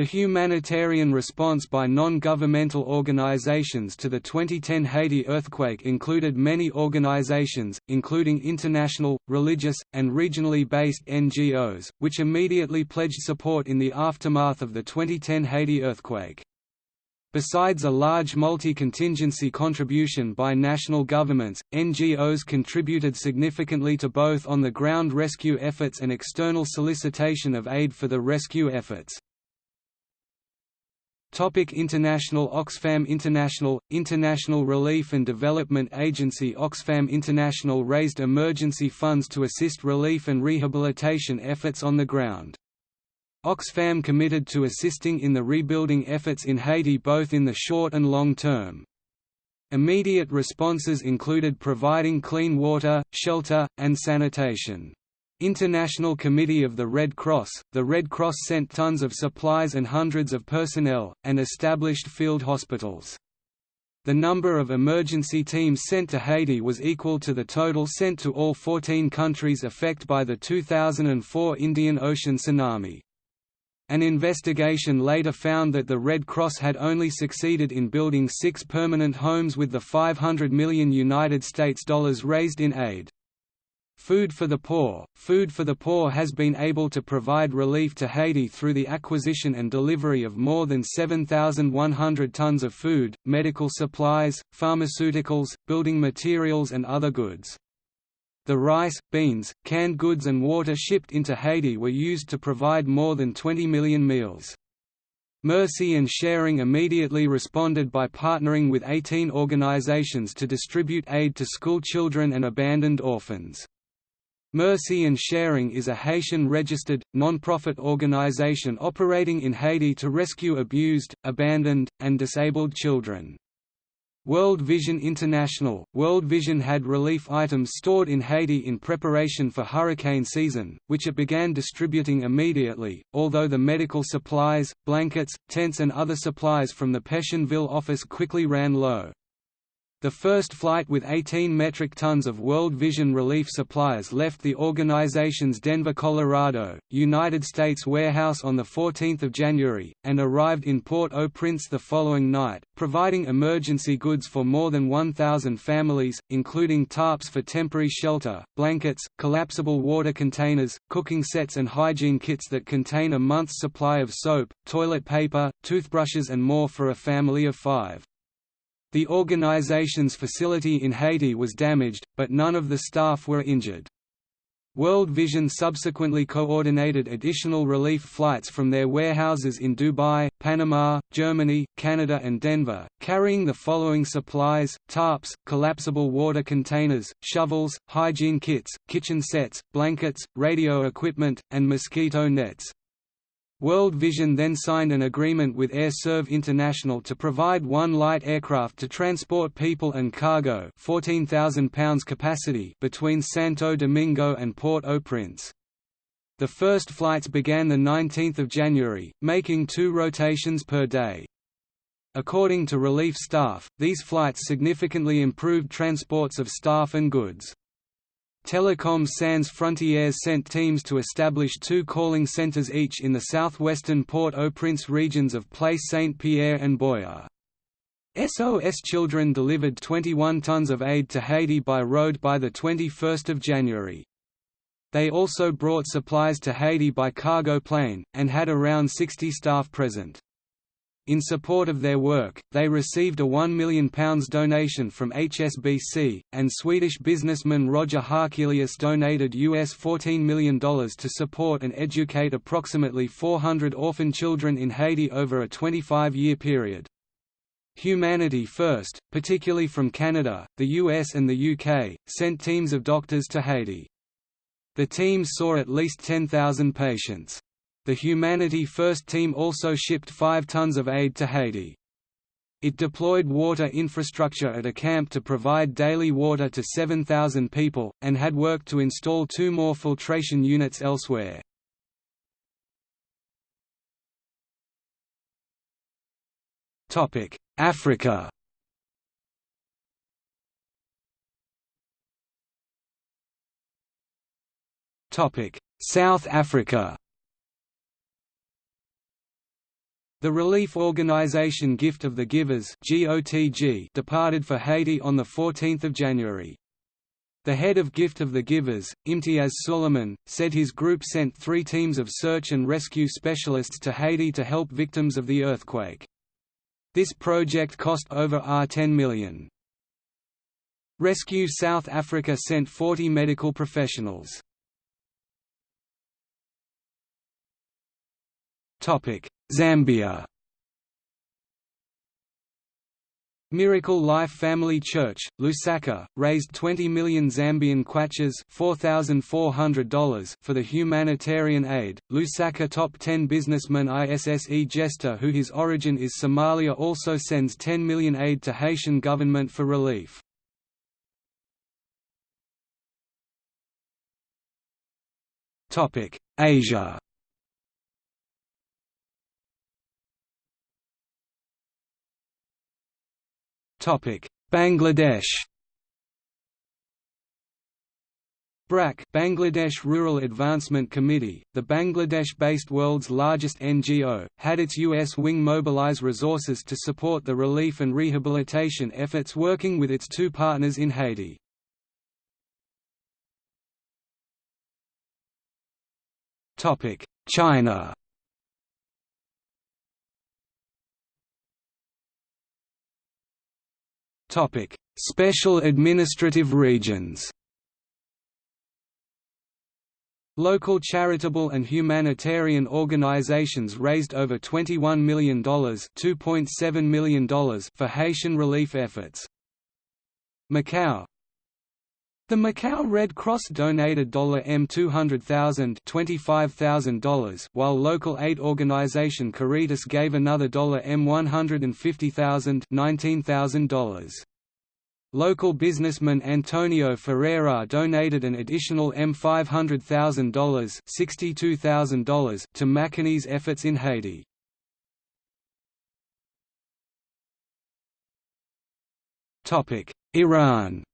The humanitarian response by non-governmental organizations to the 2010 Haiti earthquake included many organizations, including international, religious, and regionally based NGOs, which immediately pledged support in the aftermath of the 2010 Haiti earthquake. Besides a large multi-contingency contribution by national governments, NGOs contributed significantly to both on-the-ground rescue efforts and external solicitation of aid for the rescue efforts. Topic International Oxfam International International Relief and Development Agency Oxfam International raised emergency funds to assist relief and rehabilitation efforts on the ground. Oxfam committed to assisting in the rebuilding efforts in Haiti both in the short and long term. Immediate responses included providing clean water, shelter, and sanitation. International Committee of the Red Cross, the Red Cross sent tons of supplies and hundreds of personnel, and established field hospitals. The number of emergency teams sent to Haiti was equal to the total sent to all 14 countries affected by the 2004 Indian Ocean tsunami. An investigation later found that the Red Cross had only succeeded in building six permanent homes with the 500 million United States dollars raised in aid. Food for the Poor Food for the Poor has been able to provide relief to Haiti through the acquisition and delivery of more than 7,100 tons of food, medical supplies, pharmaceuticals, building materials and other goods. The rice, beans, canned goods and water shipped into Haiti were used to provide more than 20 million meals. Mercy and Sharing immediately responded by partnering with 18 organizations to distribute aid to school children and abandoned orphans. Mercy and Sharing is a Haitian-registered, non-profit organization operating in Haiti to rescue abused, abandoned, and disabled children. World Vision International World Vision had relief items stored in Haiti in preparation for hurricane season, which it began distributing immediately, although the medical supplies, blankets, tents and other supplies from the Pétionville office quickly ran low. The first flight with 18 metric tons of World Vision relief supplies left the organization's Denver, Colorado, United States warehouse on 14 January, and arrived in Port-au-Prince the following night, providing emergency goods for more than 1,000 families, including tarps for temporary shelter, blankets, collapsible water containers, cooking sets and hygiene kits that contain a month's supply of soap, toilet paper, toothbrushes and more for a family of five. The organization's facility in Haiti was damaged, but none of the staff were injured. World Vision subsequently coordinated additional relief flights from their warehouses in Dubai, Panama, Germany, Canada and Denver, carrying the following supplies, tarps, collapsible water containers, shovels, hygiene kits, kitchen sets, blankets, radio equipment, and mosquito nets. World Vision then signed an agreement with Air Serv International to provide one light aircraft to transport people and cargo 14,000 pounds capacity between Santo Domingo and Port-au-Prince. The first flights began 19 January, making two rotations per day. According to relief staff, these flights significantly improved transports of staff and goods. Telecom Sans Frontières sent teams to establish two calling centres each in the southwestern Port-au-Prince regions of Place Saint-Pierre and Buea. SOS Children delivered 21 tons of aid to Haiti by road by 21 January. They also brought supplies to Haiti by cargo plane, and had around 60 staff present. In support of their work, they received a £1 million donation from HSBC, and Swedish businessman Roger Akelius donated US $14 million to support and educate approximately 400 orphan children in Haiti over a 25-year period. Humanity First, particularly from Canada, the US and the UK, sent teams of doctors to Haiti. The teams saw at least 10,000 patients. The Humanity First team also shipped 5 tons of aid to Haiti. It deployed water infrastructure at a camp to provide daily water to 7,000 people, and had worked to install two more filtration units elsewhere. Africa South Africa The relief organization Gift of the Givers departed for Haiti on 14 January. The head of Gift of the Givers, Imtiaz Sooliman, said his group sent three teams of search and rescue specialists to Haiti to help victims of the earthquake. This project cost over R10 million. Rescue South Africa sent 40 medical professionals. Zambia Miracle Life Family Church, Lusaka, raised 20 million Zambian kwachas $4,400 for the humanitarian aid. Lusaka top 10 businessman ISSE Jester who his origin is Somalia also sends 10 million aid to Haitian government for relief. Topic: Asia Bangladesh BRAC Bangladesh Rural Advancement Committee, the Bangladesh-based world's largest NGO, had its U.S. wing mobilize resources to support the relief and rehabilitation efforts working with its two partners in Haiti. China Topic: Special administrative regions. Local charitable and humanitarian organizations raised over $21 million, $2.7 million for Haitian relief efforts. Macau The Macau Red Cross donated M200,000 $25,000 while local aid organization Caritas gave another M150,000 $19,000. Local businessman Antonio Ferreira donated an additional M500,000 $62,000 to Makani's efforts in Haiti. Iran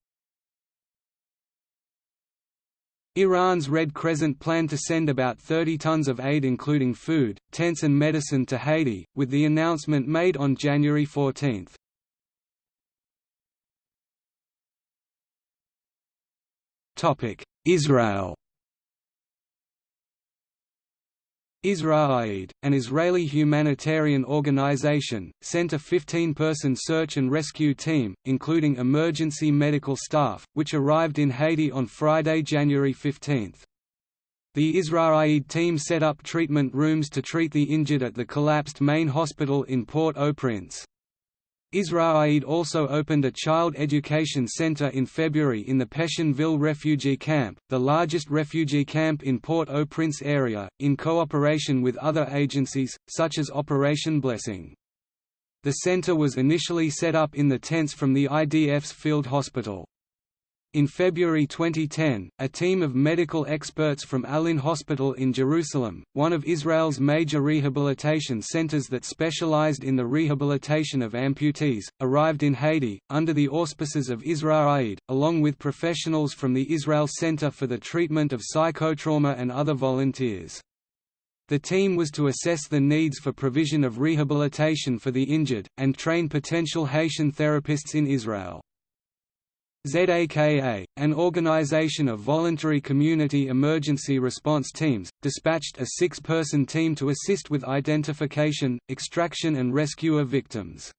Iran's Red Crescent planned to send about 30 tons of aid including food, tents and medicine to Haiti, with the announcement made on January 14. Israel Israel Aid, an Israeli humanitarian organization, sent a 15-person search and rescue team, including emergency medical staff, which arrived in Haiti on Friday, January 15. The Israel Aid team set up treatment rooms to treat the injured at the collapsed main hospital in Port-au-Prince. Israel also opened a child education center in February in the Pétionville refugee camp, the largest refugee camp in Port-au-Prince area, in cooperation with other agencies, such as Operation Blessing. The center was initially set up in the tents from the IDF's field hospital. In February 2010, a team of medical experts from Alyn Hospital in Jerusalem, one of Israel's major rehabilitation centers that specialized in the rehabilitation of amputees, arrived in Haiti, under the auspices of Israel Aid, along with professionals from the Israel Center for the Treatment of Psychotrauma and other volunteers. The team was to assess the needs for provision of rehabilitation for the injured, and train potential Haitian therapists in Israel. ZAKA, an organization of voluntary community emergency response teams, dispatched a six-person team to assist with identification, extraction and rescue of victims.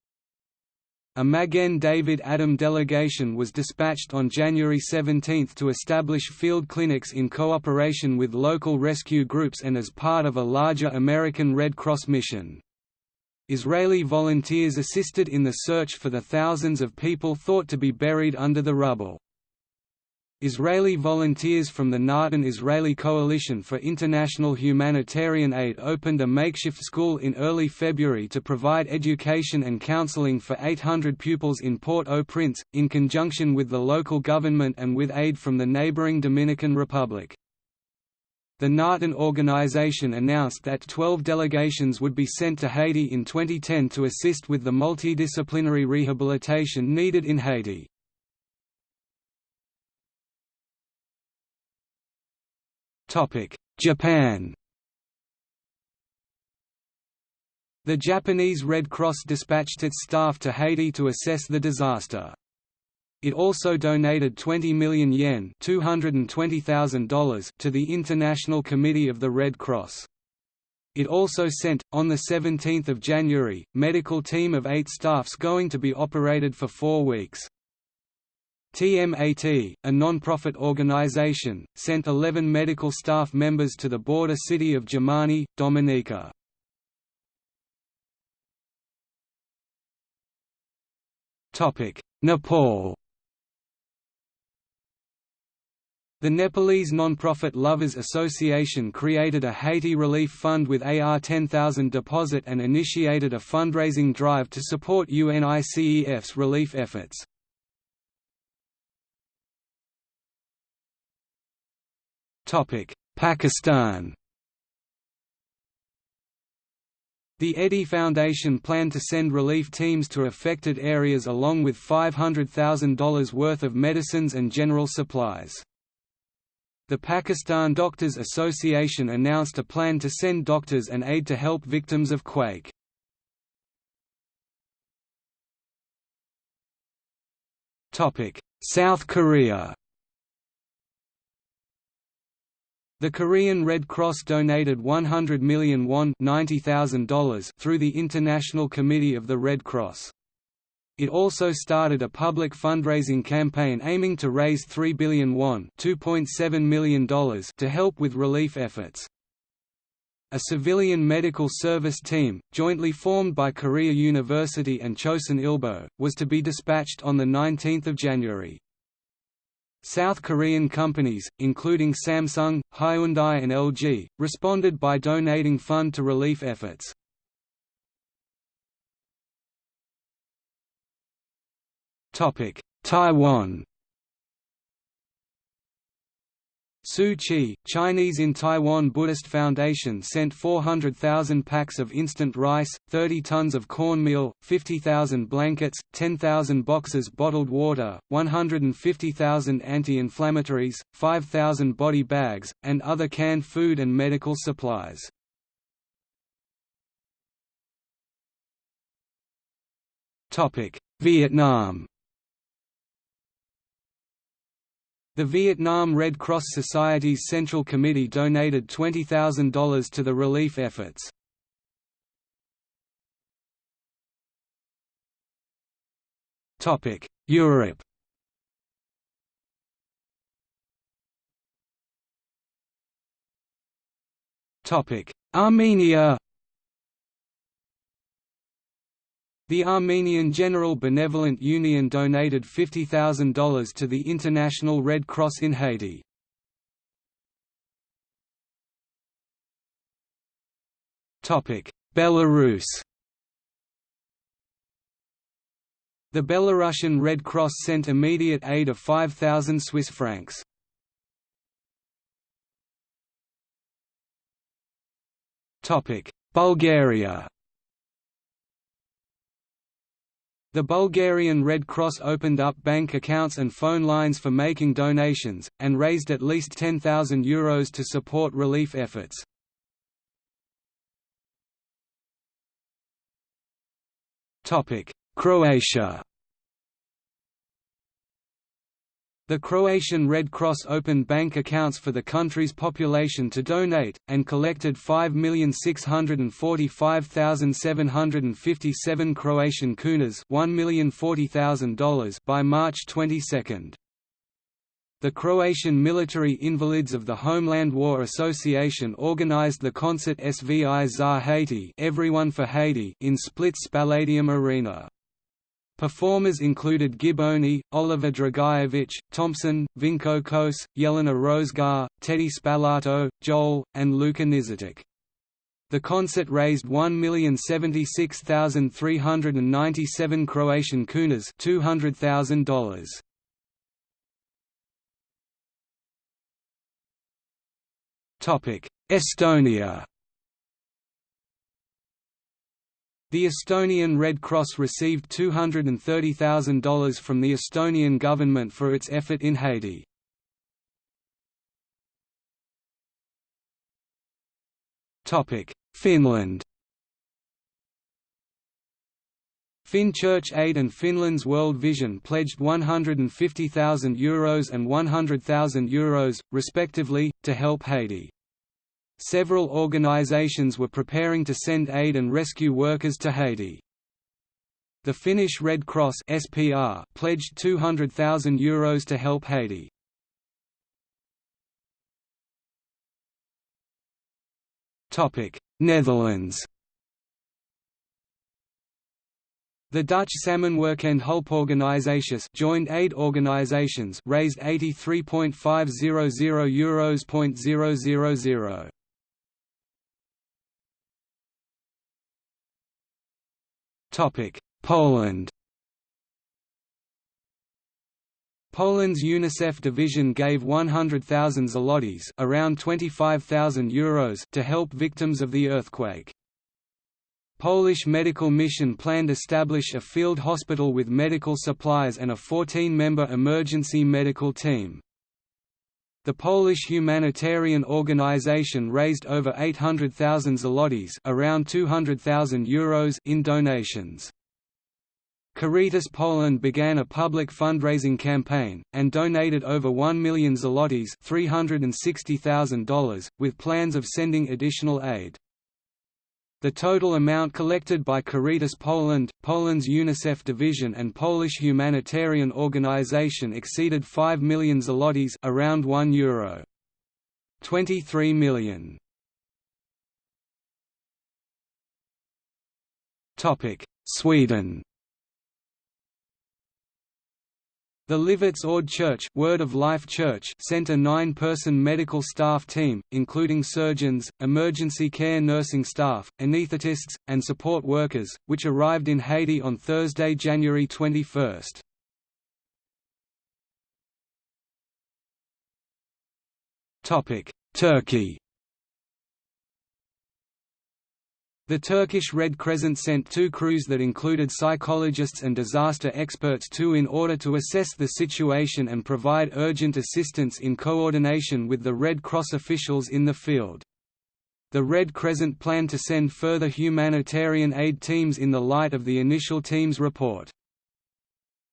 A Magen David Adom delegation was dispatched on January 17 to establish field clinics in cooperation with local rescue groups and as part of a larger American Red Cross mission. Israeli volunteers assisted in the search for the thousands of people thought to be buried under the rubble. Israeli volunteers from the Natan Israeli Coalition for International Humanitarian Aid opened a makeshift school in early February to provide education and counseling for 800 pupils in Port-au-Prince, in conjunction with the local government and with aid from the neighboring Dominican Republic. The Natan organization announced that 12 delegations would be sent to Haiti in 2010 to assist with the multidisciplinary rehabilitation needed in Haiti. Japan The Japanese Red Cross dispatched its staff to Haiti to assess the disaster. It also donated 20 million yen $220,000 to the International Committee of the Red Cross. It also sent, on 17 January, medical team of eight staffs going to be operated for four weeks. TMAT, a non-profit organization, sent 11 medical staff members to the border city of Jimaní, Dominica. Nepal The Nepalese non-profit Lovers Association created a Haiti relief fund with AR 10,000 deposit and initiated a fundraising drive to support UNICEF's relief efforts. Pakistan The Edhi Foundation planned to send relief teams to affected areas along with $500,000 worth of medicines and general supplies. The Pakistan Doctors Association announced a plan to send doctors and aid to help victims of quake. South Korea The Korean Red Cross donated 100 million won $90,000 through the International Committee of the Red Cross. It also started a public fundraising campaign aiming to raise 3 billion won $2.7 million to help with relief efforts. A civilian medical service team, jointly formed by Korea University and Chosun Ilbo, was to be dispatched on 19 January. South Korean companies, including Samsung, Hyundai and LG, responded by donating fund to relief efforts. Taiwan Tzu Chi, Chinese in Taiwan Buddhist Foundation sent 400,000 packs of instant rice, 30 tons of cornmeal, 50,000 blankets, 10,000 boxes bottled water, 150,000 anti-inflammatories, 5,000 body bags, and other canned food and medical supplies. Vietnam The Vietnam Red Cross Society's Central Committee donated $20,000 to the relief efforts. Europe Armenia The Armenian General Benevolent Union donated $50,000 to the International Red Cross in Haiti. Belarus The Belarusian Red Cross sent immediate aid of 5,000 Swiss francs. Bulgaria The Bulgarian Red Cross opened up bank accounts and phone lines for making donations, and raised at least €10,000 Euros to support relief efforts. Croatia The Croatian Red Cross opened bank accounts for the country's population to donate, and collected 5,645,757 Croatian kunas $1,040,000 by March 22. The Croatian Military Invalids of the Homeland War Association organized the concert Svi za Haiti Everyone for Haiti in Split Spaladium Arena. Performers included Gibonni, Oliver Dragojevic, Thompson, Vinko Kos, Jelena Rozga, Tedi Spalato, Joel, and Luka Nižetić. The concert raised 1,076,397 Croatian kunas $200,000. Estonia The Estonian Red Cross received $230,000 from the Estonian government for its effort in Haiti. Finland Church Aid and Finland's World Vision pledged €150,000 Euros and €100,000 Euros, respectively, to help Haiti. Several organizations were preparing to send aid and rescue workers to Haiti. The Finnish Red Cross SPR pledged €200,000 Euros to help Haiti. Topic: Netherlands The Dutch Samenwerkende Hulporganisaties joined aid organisations raised €83.500 Poland. Poland's UNICEF division gave 100,000 zlotys, around 25,000 euros, to help victims of the earthquake. Polish Medical Mission planned to establish a field hospital with medical supplies and a 14-member emergency medical team. The Polish humanitarian organization raised over 800,000 zlotys around 200,000 euros in donations. Caritas Poland began a public fundraising campaign, and donated over 1 million zlotys $360,000, with plans of sending additional aid. The total amount collected by Caritas Poland, Poland's UNICEF division and Polish humanitarian organization exceeded 5 million zlotys around 1 euro. 23 million. Topic: Sweden. The Livets Ord Church, Word of Life Church sent a nine-person medical staff team, including surgeons, emergency care nursing staff, anaesthetists, and support workers, which arrived in Haiti on Thursday, January 21. Turkey The Turkish Red Crescent sent two crews that included psychologists and disaster experts too in order to assess the situation and provide urgent assistance in coordination with the Red Cross officials in the field. The Red Crescent planned to send further humanitarian aid teams in the light of the initial team's report.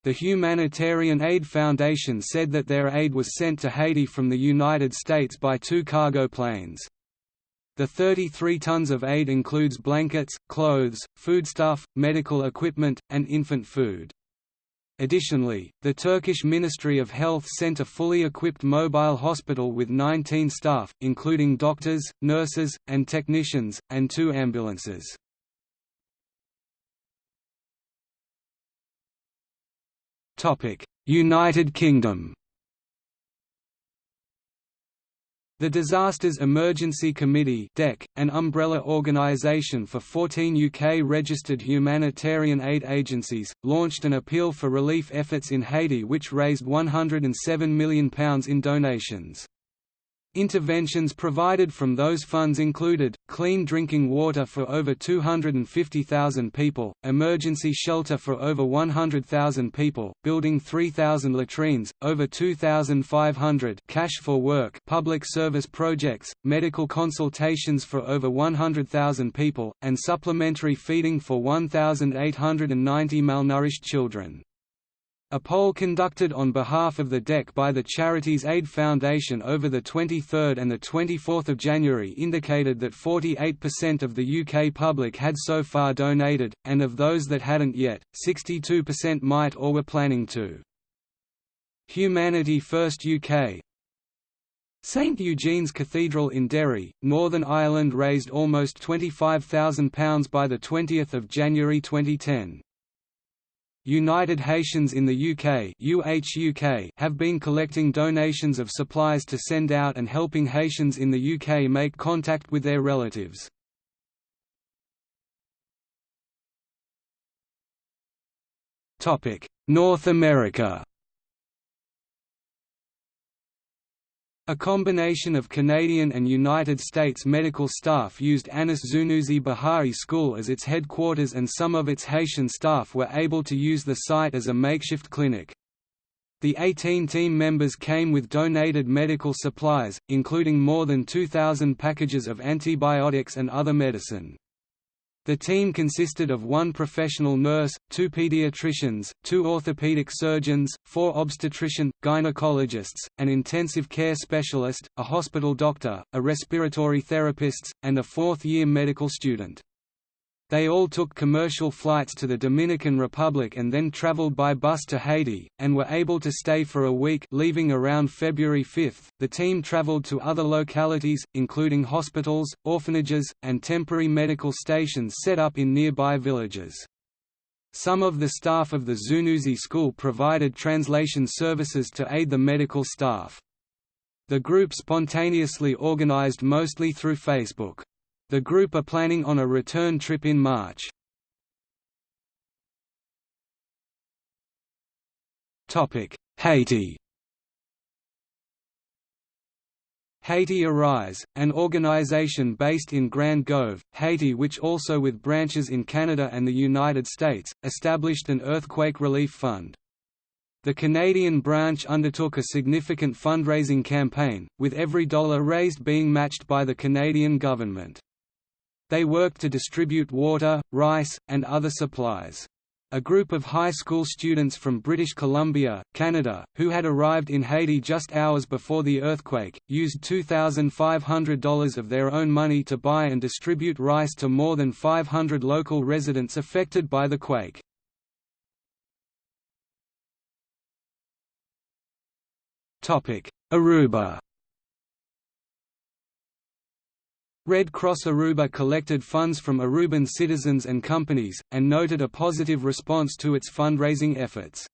The Humanitarian Aid Foundation said that their aid was sent to Haiti from the United States by two cargo planes. The 33 tons of aid includes blankets, clothes, foodstuff, medical equipment, and infant food. Additionally, the Turkish Ministry of Health sent a fully equipped mobile hospital with 19 staff, including doctors, nurses, and technicians, and two ambulances. United Kingdom The Disasters Emergency Committee an umbrella organisation for 14 UK-registered humanitarian aid agencies, launched an appeal for relief efforts in Haiti which raised £107 million in donations. Interventions provided from those funds included, clean drinking water for over 250,000 people, emergency shelter for over 100,000 people, building 3,000 latrines, over 2,500 cash for work public service projects, medical consultations for over 100,000 people, and supplementary feeding for 1,890 malnourished children. A poll conducted on behalf of the DEC by the Charities Aid Foundation over the 23rd and the 24th of January indicated that 48% of the UK public had so far donated, and of those that hadn't yet, 62% might or were planning to. Humanity First UK St Eugene's Cathedral in Derry, Northern Ireland raised almost £25,000 by 20 January 2010. United Haitians in the UK UHUK have been collecting donations of supplies to send out and helping Haitians in the UK make contact with their relatives. North America A combination of Canadian and United States medical staff used Anis Zunuzi Bahá'í School as its headquarters and some of its Haitian staff were able to use the site as a makeshift clinic. The 18 team members came with donated medical supplies, including more than 2,000 packages of antibiotics and other medicine. The team consisted of one professional nurse, two pediatricians, two orthopedic surgeons, four obstetrician, gynecologists, an intensive care specialist, a hospital doctor, a respiratory therapist, and a fourth-year medical student. They all took commercial flights to the Dominican Republic and then traveled by bus to Haiti, and were able to stay for a week leaving around February 5. The team traveled to other localities, including hospitals, orphanages, and temporary medical stations set up in nearby villages. Some of the staff of the Zunuzi school provided translation services to aid the medical staff. The group spontaneously organized mostly through Facebook. The group are planning on a return trip in March. Haiti Haiti Arise, an organization based in Grand Goâve, Haiti which also with branches in Canada and the United States, established an earthquake relief fund. The Canadian branch undertook a significant fundraising campaign, with every dollar raised being matched by the Canadian government. They worked to distribute water, rice, and other supplies. A group of high school students from British Columbia, Canada, who had arrived in Haiti just hours before the earthquake, used $2,500 of their own money to buy and distribute rice to more than 500 local residents affected by the quake. Aruba Red Cross Aruba collected funds from Aruban citizens and companies, and noted a positive response to its fundraising efforts.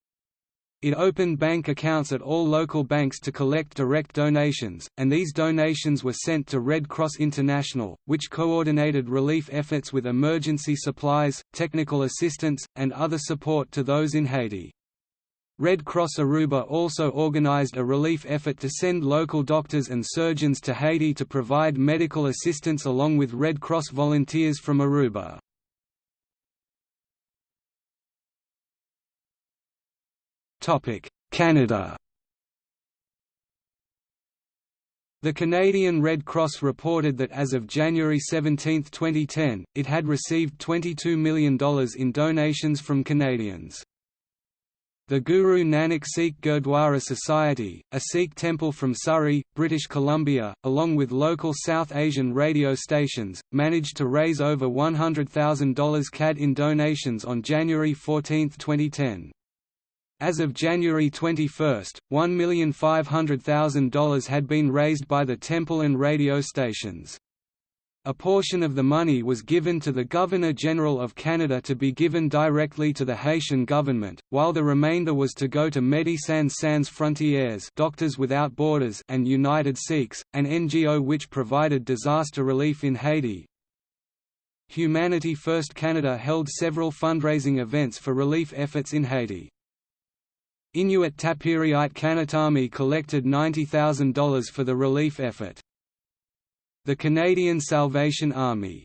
It opened bank accounts at all local banks to collect direct donations, and these donations were sent to Red Cross International, which coordinated relief efforts with emergency supplies, technical assistance, and other support to those in Haiti. Red Cross Aruba also organized a relief effort to send local doctors and surgeons to Haiti to provide medical assistance along with Red Cross volunteers from Aruba. Canada The Canadian Red Cross reported that as of January 17, 2010, it had received $22 million in donations from Canadians. The Guru Nanak Sikh Gurdwara Society, a Sikh temple from Surrey, British Columbia, along with local South Asian radio stations, managed to raise over $100,000 CAD in donations on January 14, 2010. As of January 21, $1,500,000 had been raised by the temple and radio stations. A portion of the money was given to the Governor-General of Canada to be given directly to the Haitian government, while the remainder was to go to Médecins Sans Frontières Doctors Without Borders and United Sikhs, an NGO which provided disaster relief in Haiti. Humanity First Canada held several fundraising events for relief efforts in Haiti. Inuit Tapiriit Kanatami collected $90,000 for the relief effort. The Canadian Salvation Army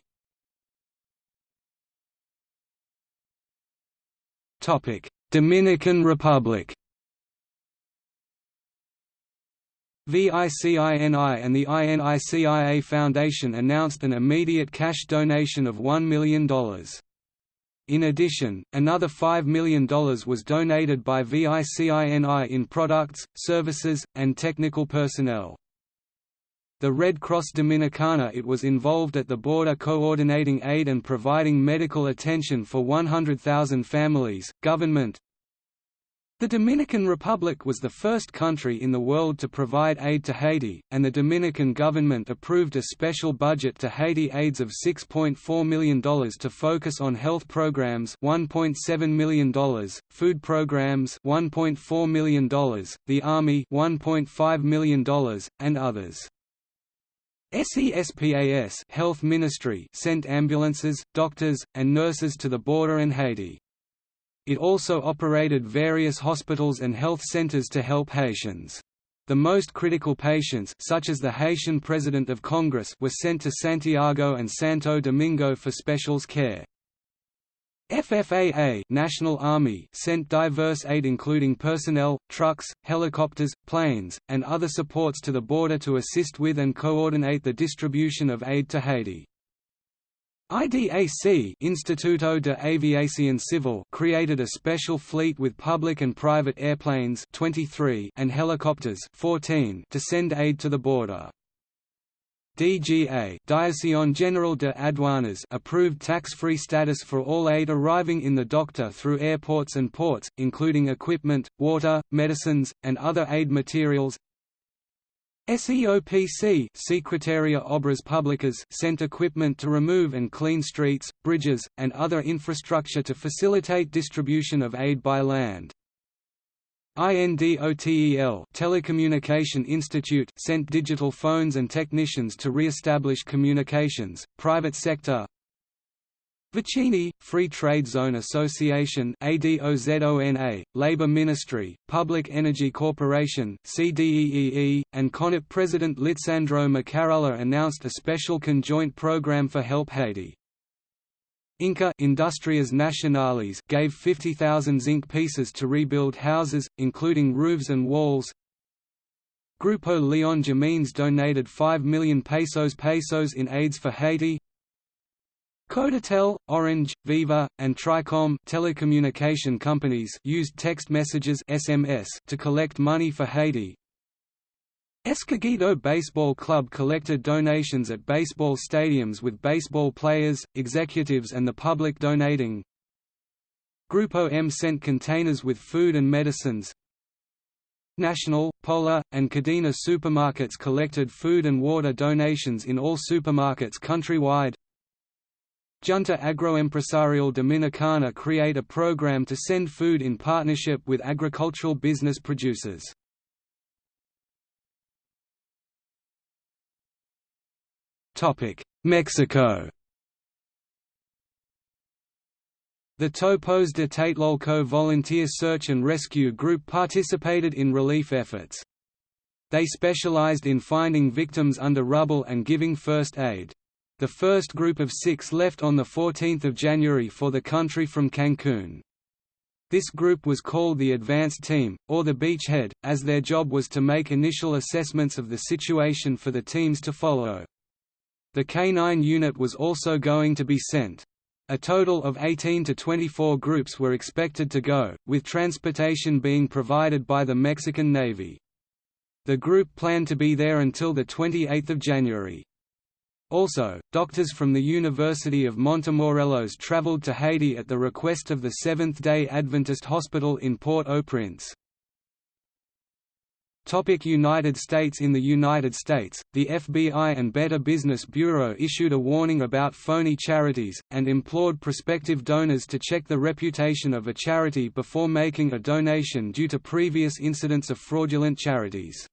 Dominican Republic VICINI and the INICIA Foundation announced an immediate cash donation of $1 million. In addition, another $5 million was donated by VICINI in products, services, and technical personnel. The Red Cross Dominicana it was involved at the border coordinating aid and providing medical attention for 100,000 families. Government The Dominican Republic was the first country in the world to provide aid to Haiti, and the Dominican government approved a special budget to Haiti aids of $6.4 million to focus on health programs $1.7 million, food programs $1.4 million, the Army $1.5 million, and others. SESPAS Health Ministry sent ambulances, doctors, and nurses to the border and Haiti. It also operated various hospitals and health centers to help Haitians. The most critical patients such as the Haitian President of Congress were sent to Santiago and Santo Domingo for specials care. FFAA National Army sent diverse aid including personnel, trucks, helicopters, planes, and other supports to the border to assist with and coordinate the distribution of aid to Haiti. IDAC Instituto de Aviación Civil created a special fleet with public and private airplanes 23 and helicopters 14 to send aid to the border. DGA Dirección General de Aduanas approved tax-free status for all aid arriving in the doctor through airports and ports, including equipment, water, medicines, and other aid materials, SEOPC Secretaria Obras Públicas sent equipment to remove and clean streets, bridges, and other infrastructure to facilitate distribution of aid by land. INDOTEL Telecommunication Institute sent digital phones and technicians to re-establish communications. Private sector Vicini, Free Trade Zone Association ADOZONA, Labor Ministry, Public Energy Corporation CDEEE, and CONIP President Lisandro Macarrulla announced a special conjoint program for Help Haiti. Inca Industrias Nacionales gave 50,000 zinc pieces to rebuild houses, including roofs and walls. Grupo Leon Jimenez donated 5 million pesos pesos in aids for Haiti. Codetel, Orange, Viva, and Tricom telecommunication companies used text messages SMS to collect money for Haiti. Escogido Baseball Club collected donations at baseball stadiums with baseball players, executives and the public donating. Grupo M sent containers with food and medicines. National, Polar, and Cadena supermarkets collected food and water donations in all supermarkets countrywide. Junta Agroempresarial Dominicana create a program to send food in partnership with agricultural business producers. Mexico The Topos de Tlatelolco Volunteer Search and Rescue Group participated in relief efforts. They specialized in finding victims under rubble and giving first aid. The first group of six left on 14 January for the country from Cancun. This group was called the Advanced Team, or the Beachhead, as their job was to make initial assessments of the situation for the teams to follow. The K-9 unit was also going to be sent. A total of 18 to 24 groups were expected to go, with transportation being provided by the Mexican Navy. The group planned to be there until 28 January. Also, doctors from the University of Montemorelos traveled to Haiti at the request of the Seventh-day Adventist Hospital in Port-au-Prince. United States In the United States, the FBI and Better Business Bureau issued a warning about phony charities, and implored prospective donors to check the reputation of a charity before making a donation due to previous incidents of fraudulent charities.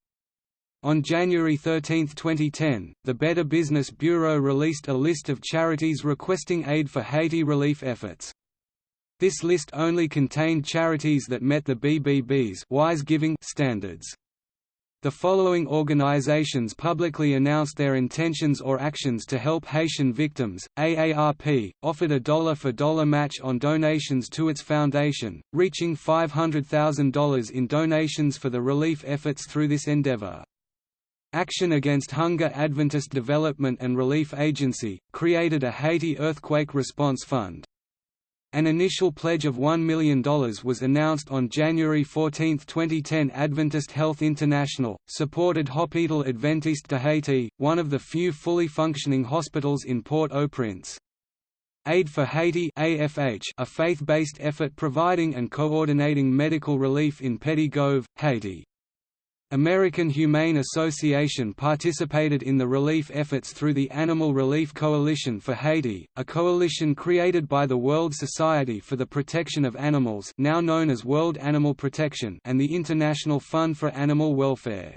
On January 13, 2010, the Better Business Bureau released a list of charities requesting aid for Haiti relief efforts. This list only contained charities that met the BBB's wise giving standards. The following organizations publicly announced their intentions or actions to help Haitian victims. AARP offered a dollar for dollar match on donations to its foundation, reaching $500,000 in donations for the relief efforts through this endeavor. Action Against Hunger Adventist Development and Relief Agency, created a Haiti Earthquake Response Fund. An initial pledge of $1 million was announced on January 14, 2010 Adventist Health International, supported Hôpital Adventiste de Haiti, one of the few fully functioning hospitals in Port-au-Prince. Aid for Haiti AFH, a faith-based effort providing and coordinating medical relief in Petit Goâve, Haiti. American Humane Association participated in the relief efforts through the Animal Relief Coalition for Haiti, a coalition created by the World Society for the Protection of Animals now known as World Animal Protection and the International Fund for Animal Welfare.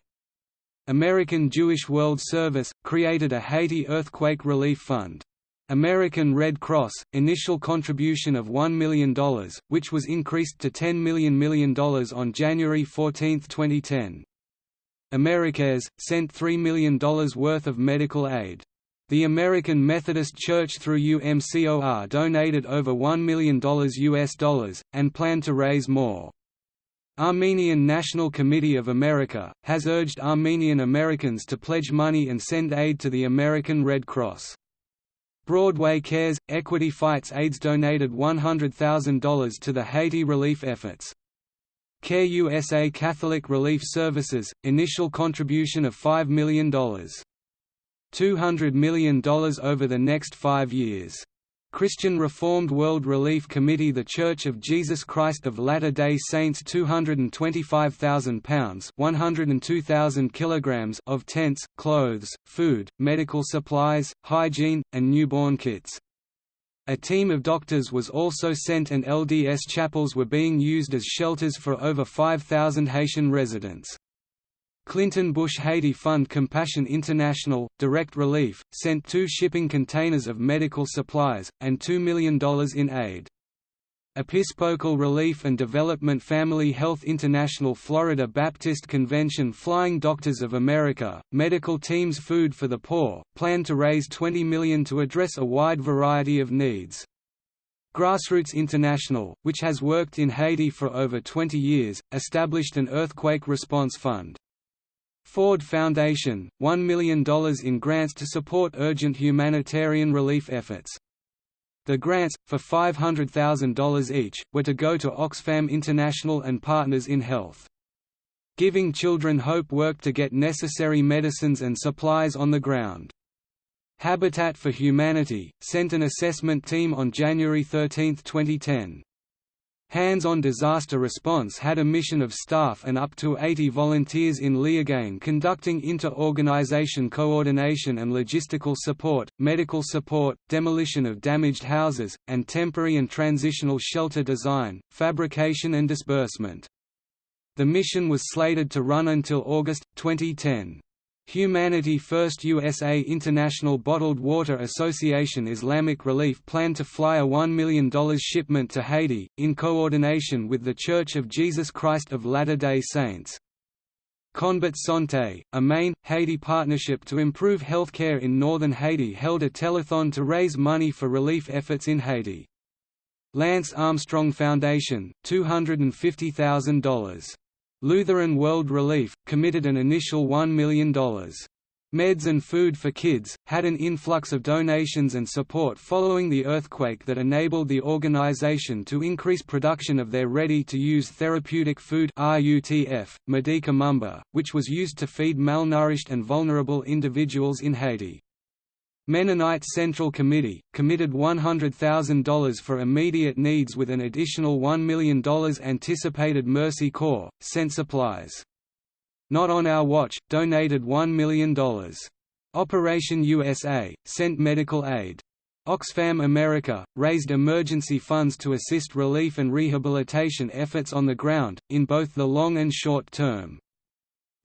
American Jewish World Service, created a Haiti Earthquake Relief Fund. American Red Cross, initial contribution of $1 million, which was increased to $10 million million on January 14, 2010. Americares, sent $3 million worth of medical aid. The American Methodist Church through UMCOR donated over $1 million US dollars, and plan to raise more. Armenian National Committee of America, has urged Armenian Americans to pledge money and send aid to the American Red Cross. Broadway Cares – Equity Fights AIDS donated $100,000 to the Haiti relief efforts. CARE USA Catholic Relief Services – initial contribution of $5 million. $200 million over the next five years. Christian Reformed World Relief Committee The Church of Jesus Christ of Latter-day Saints £225,000 102,000 kilograms of tents, clothes, food, medical supplies, hygiene, and newborn kits. A team of doctors was also sent and LDS chapels were being used as shelters for over 5,000 Haitian residents. Clinton Bush Haiti Fund Compassion International, Direct Relief, sent two shipping containers of medical supplies, and $2 million in aid. Episcopal Relief and Development Family Health International Florida Baptist Convention Flying Doctors of America, Medical Teams Food for the Poor, plan to raise 20 million to address a wide variety of needs. Grassroots International, which has worked in Haiti for over 20 years, established an earthquake response fund. Ford Foundation, $1 million in grants to support urgent humanitarian relief efforts. The grants, for $500,000 each, were to go to Oxfam International and Partners in Health. Giving Children Hope worked to get necessary medicines and supplies on the ground. Habitat for Humanity, sent an assessment team on January 13, 2010. Hands-on Disaster Response had a mission of staff and up to 80 volunteers in Léogâne conducting inter-organization coordination and logistical support, medical support, demolition of damaged houses, and temporary and transitional shelter design, fabrication and disbursement. The mission was slated to run until August, 2010. Humanity First USA International Bottled Water Association Islamic Relief plan to fly a $1 million shipment to Haiti, in coordination with The Church of Jesus Christ of Latter-day Saints. Konbit Santé, a Maine, Haiti partnership to improve healthcare in northern Haiti held a telethon to raise money for relief efforts in Haiti. Lance Armstrong Foundation, $250,000 Lutheran World Relief, committed an initial $1 million. Meds and Food for Kids, had an influx of donations and support following the earthquake that enabled the organization to increase production of their ready-to-use therapeutic food RUTF, Medika Mamba, which was used to feed malnourished and vulnerable individuals in Haiti. Mennonite Central Committee, committed $100,000 for immediate needs with an additional $1 million anticipated Mercy Corps, sent supplies. Not on Our Watch, donated $1 million. Operation USA, sent medical aid. Oxfam America, raised emergency funds to assist relief and rehabilitation efforts on the ground, in both the long and short term.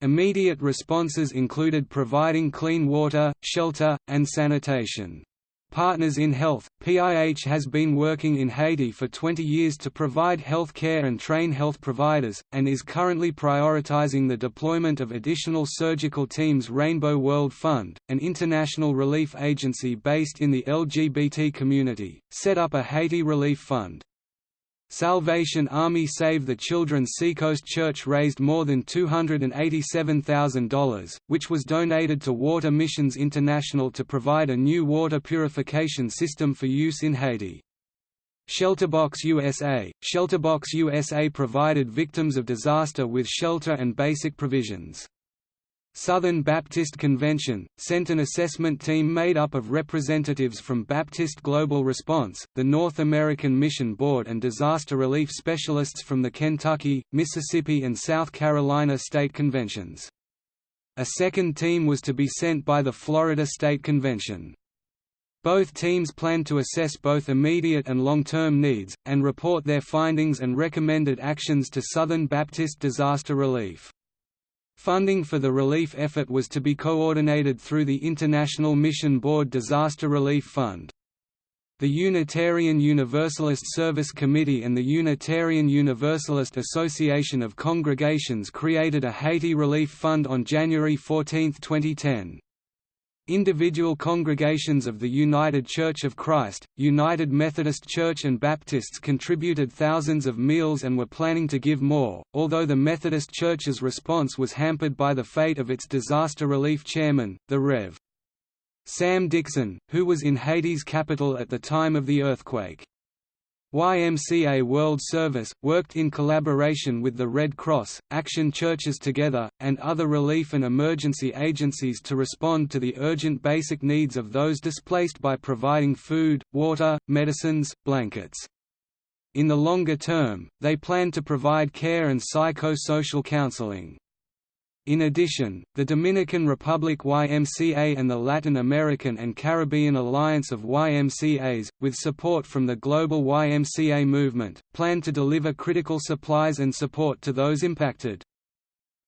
Immediate responses included providing clean water, shelter, and sanitation. Partners in Health, PIH has been working in Haiti for 20 years to provide health care and train health providers, and is currently prioritizing the deployment of additional surgical teams Rainbow World Fund, an international relief agency based in the LGBT community, set up a Haiti Relief Fund. Salvation Army Save the Children Seacoast Church raised more than $287,000, which was donated to Water Missions International to provide a new water purification system for use in Haiti. Shelterbox USA Shelterbox USA provided victims of disaster with shelter and basic provisions. Southern Baptist Convention, sent an assessment team made up of representatives from Baptist Global Response, the North American Mission Board and disaster relief specialists from the Kentucky, Mississippi and South Carolina state conventions. A second team was to be sent by the Florida State Convention. Both teams planned to assess both immediate and long-term needs, and report their findings and recommended actions to Southern Baptist Disaster Relief. Funding for the relief effort was to be coordinated through the International Mission Board Disaster Relief Fund. The Unitarian Universalist Service Committee and the Unitarian Universalist Association of Congregations created a Haiti Relief Fund on January 14, 2010. Individual congregations of the United Church of Christ, United Methodist Church and Baptists contributed thousands of meals and were planning to give more, although the Methodist Church's response was hampered by the fate of its disaster relief chairman, the Rev. Sam Dixon, who was in Haiti's capital at the time of the earthquake. YMCA World Service, worked in collaboration with the Red Cross, Action Churches Together, and other relief and emergency agencies to respond to the urgent basic needs of those displaced by providing food, water, medicines, blankets. In the longer term, they plan to provide care and psycho-social counseling. In addition, the Dominican Republic YMCA and the Latin American and Caribbean Alliance of YMCAs, with support from the global YMCA movement, plan to deliver critical supplies and support to those impacted.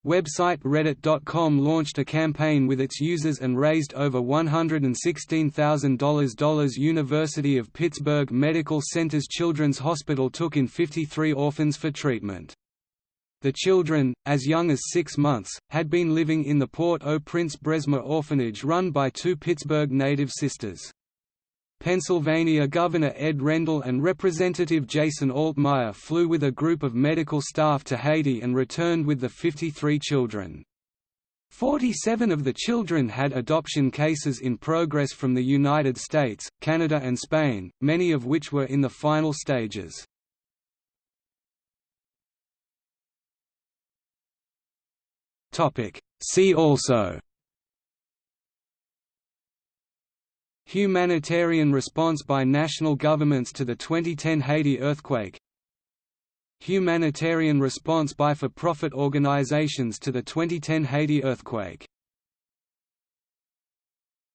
Website Reddit.com launched a campaign with its users and raised over $116,000. University of Pittsburgh Medical Center's Children's Hospital took in 53 orphans for treatment. The children, as young as six months, had been living in the Port-au-Prince Bresma orphanage run by two Pittsburgh native sisters. Pennsylvania Governor Ed Rendell and Representative Jason Altmire flew with a group of medical staff to Haiti and returned with the 53 children. Forty-seven of the children had adoption cases in progress from the United States, Canada and Spain, many of which were in the final stages. See also Humanitarian response by national governments to the 2010 Haiti earthquake Humanitarian response by for-profit organizations to the 2010 Haiti earthquake